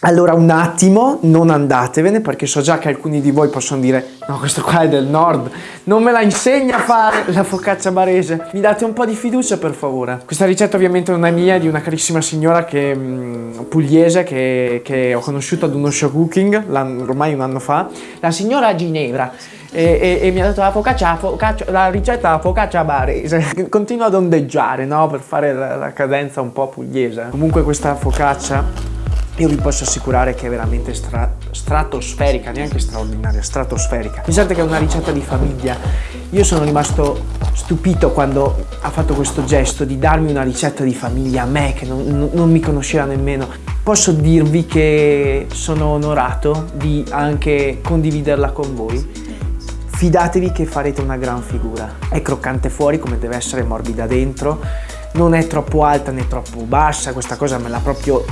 allora un attimo, non andatevene perché so già che alcuni di voi possono dire no questo qua è del nord, non me la insegna a fare la focaccia barese. Mi date un po' di fiducia per favore. Questa ricetta ovviamente non è mia, è di una carissima signora che, mh, mm, pugliese che, che, ho conosciuto ad uno show cooking ormai un anno fa. La signora Ginevra. E, e, e, mi ha detto la focaccia, focaccia, la ricetta la focaccia barese continua ad ondeggiare no? per fare la, la cadenza un po' pugliese comunque questa focaccia io vi posso assicurare che è veramente stra stratosferica, neanche straordinaria, stratosferica. Pensate che è una ricetta di famiglia. Io sono rimasto stupito quando ha fatto questo gesto di darmi una ricetta di famiglia a me che non, non mi conosceva nemmeno. Posso dirvi che sono onorato di anche condividerla con voi. Fidatevi che farete una gran figura. È croccante fuori come deve essere morbida dentro, non è troppo alta né troppo bassa, questa cosa me l'ha proprio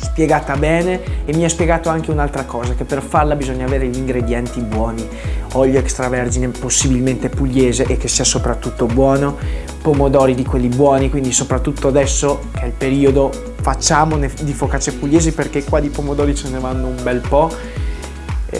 spiegata bene e mi ha spiegato anche un'altra cosa, che per farla bisogna avere gli ingredienti buoni, olio extravergine possibilmente pugliese e che sia soprattutto buono, pomodori di quelli buoni, quindi soprattutto adesso che è il periodo facciamo di focacce pugliesi perché qua di pomodori ce ne vanno un bel po',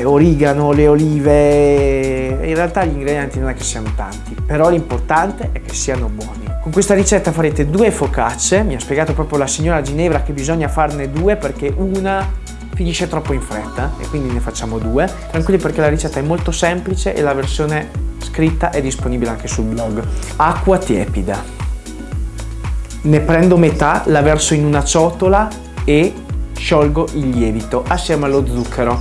origano, le olive, in realtà gli ingredienti non è che siano tanti, però l'importante è che siano buoni. Con questa ricetta farete due focacce, mi ha spiegato proprio la signora Ginevra che bisogna farne due perché una finisce troppo in fretta e quindi ne facciamo due. Tranquilli perché la ricetta è molto semplice e la versione scritta è disponibile anche sul blog. Acqua tiepida. Ne prendo metà, la verso in una ciotola e sciolgo il lievito assieme allo zucchero.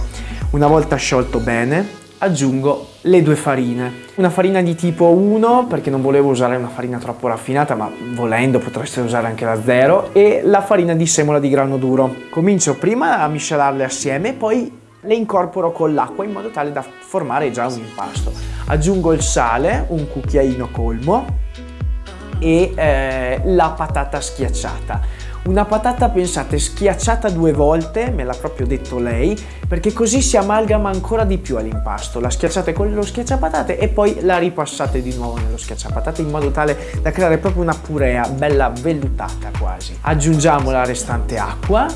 Una volta sciolto bene aggiungo le due farine. Una farina di tipo 1 perché non volevo usare una farina troppo raffinata ma volendo potreste usare anche la 0 e la farina di semola di grano duro. Comincio prima a miscelarle assieme poi le incorporo con l'acqua in modo tale da formare già un impasto. Aggiungo il sale, un cucchiaino colmo e eh, la patata schiacciata. Una patata, pensate, schiacciata due volte, me l'ha proprio detto lei, perché così si amalgama ancora di più all'impasto. La schiacciate con lo schiacciapatate e poi la ripassate di nuovo nello schiacciapatate in modo tale da creare proprio una purea bella vellutata quasi. Aggiungiamo la restante acqua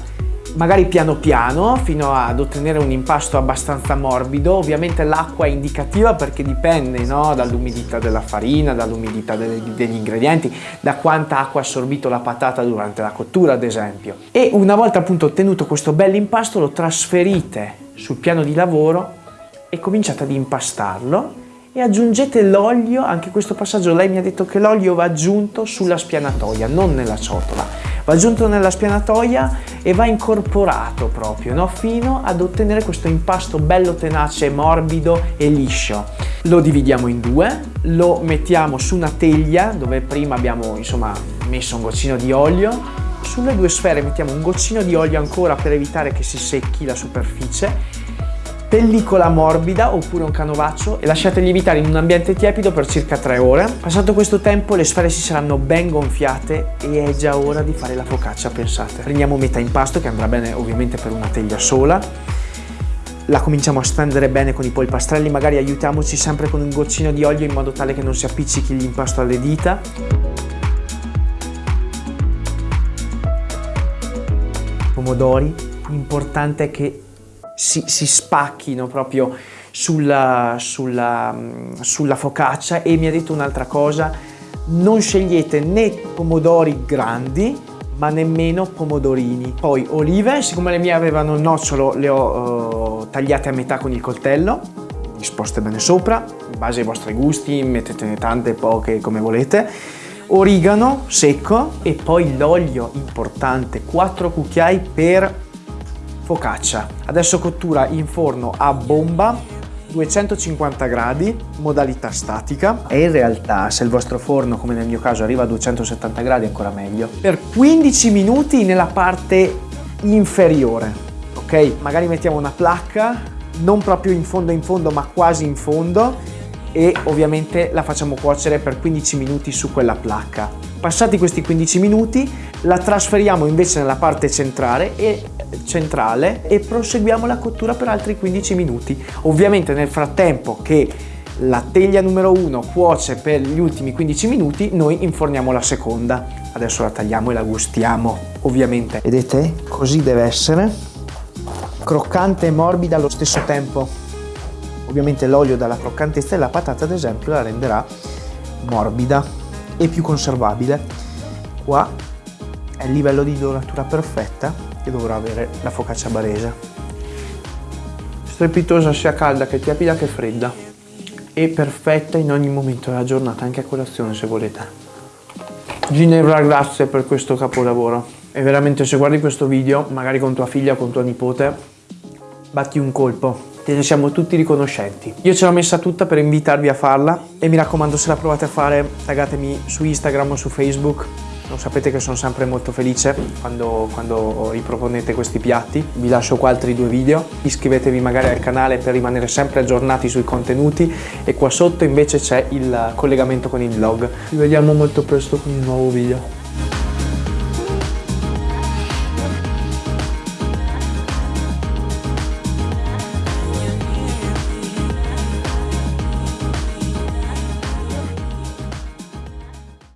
magari piano piano fino ad ottenere un impasto abbastanza morbido ovviamente l'acqua è indicativa perché dipende no? dall'umidità della farina dall'umidità degli ingredienti da quanta acqua ha assorbito la patata durante la cottura ad esempio e una volta appunto ottenuto questo bel impasto lo trasferite sul piano di lavoro e cominciate ad impastarlo e aggiungete l'olio, anche questo passaggio lei mi ha detto che l'olio va aggiunto sulla spianatoia, non nella ciotola, va aggiunto nella spianatoia e va incorporato proprio no? fino ad ottenere questo impasto bello tenace, morbido e liscio. Lo dividiamo in due, lo mettiamo su una teglia dove prima abbiamo insomma messo un goccino di olio sulle due sfere mettiamo un goccino di olio ancora per evitare che si secchi la superficie pellicola morbida oppure un canovaccio e lasciate lievitare in un ambiente tiepido per circa 3 ore. Passato questo tempo le sfere si saranno ben gonfiate e è già ora di fare la focaccia, pensate. Prendiamo metà impasto che andrà bene ovviamente per una teglia sola la cominciamo a stendere bene con i polpastrelli, magari aiutiamoci sempre con un goccino di olio in modo tale che non si appiccichi l'impasto alle dita. Pomodori, importante che si, si spacchino proprio sulla, sulla, sulla focaccia e mi ha detto un'altra cosa, non scegliete né pomodori grandi ma nemmeno pomodorini. Poi olive, siccome le mie avevano il nocciolo le ho uh, tagliate a metà con il coltello, disposte bene sopra, in base ai vostri gusti, mettetene tante, poche, come volete. Origano secco e poi l'olio importante, 4 cucchiai per focaccia. Adesso cottura in forno a bomba 250 gradi, modalità statica. E in realtà se il vostro forno come nel mio caso arriva a 270 gradi ancora meglio. Per 15 minuti nella parte inferiore ok? Magari mettiamo una placca non proprio in fondo in fondo ma quasi in fondo e ovviamente la facciamo cuocere per 15 minuti su quella placca passati questi 15 minuti la trasferiamo invece nella parte centrale e centrale e proseguiamo la cottura per altri 15 minuti. Ovviamente nel frattempo che la teglia numero 1 cuoce per gli ultimi 15 minuti, noi inforniamo la seconda. Adesso la tagliamo e la gustiamo, ovviamente. Vedete? Così deve essere. croccante e morbida allo stesso tempo. Ovviamente l'olio dalla croccantezza e la patata ad esempio la renderà morbida e più conservabile. Qua è il livello di doratura perfetta che dovrà avere la focaccia barese. Strepitosa sia calda che tiepida che fredda e perfetta in ogni momento della giornata, anche a colazione se volete. Ginevra, grazie per questo capolavoro. E veramente se guardi questo video, magari con tua figlia o con tua nipote, batti un colpo. Te ne siamo tutti riconoscenti. Io ce l'ho messa tutta per invitarvi a farla e mi raccomando se la provate a fare taggatemi su Instagram o su Facebook lo sapete che sono sempre molto felice quando, quando riproponete questi piatti. Vi lascio qua altri due video. Iscrivetevi magari al canale per rimanere sempre aggiornati sui contenuti e qua sotto invece c'è il collegamento con il vlog. Ci vediamo molto presto con un nuovo video.